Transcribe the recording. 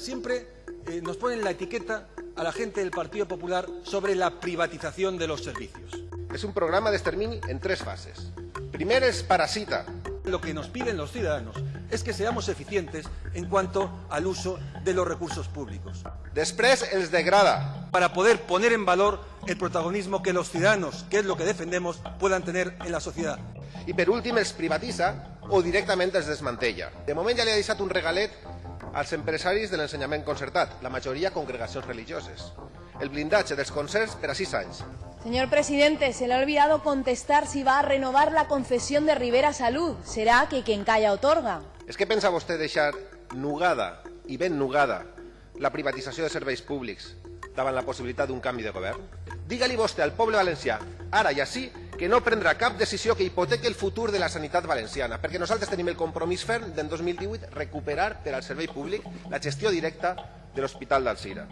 siempre eh, nos ponen la etiqueta a la gente del Partido Popular sobre la privatización de los servicios. És un programa d'extermini en tres fases. Primer és parasita. Lo que nos piden los ciudadanos es que seamos eficientes en cuanto al uso de los recursos públicos, Després els degrada. para poder poner en valor el protagonismo que los ciudadanos, que es lo que defendemos, puedan tener en la sociedad. I per últim els privatitza o directament els desmantella. De moment ja li ha deixat un regalet als empresaris de l'ensenyament concertat, la majoria congregacions religioses. El blindatge dels concerts per a sis anys. Señor presidente, se le ha olvidado contestar si va a renovar la concesión de Rivera Salud. Será que quien calla otorga. És que pensa vostè deixar nugada i ben nugada la privatització de serveis públics davant la possibilitat d'un canvi de govern? Digue-li vostè al poble valencià, ara i així, que no prendrà cap decisió que hipotequi el futur de la sanitat valenciana, perquè nosaltres tenim el compromís ferm d'en 2018 recuperar per al servei públic la gestió directa de l'Hospital d'Alzira.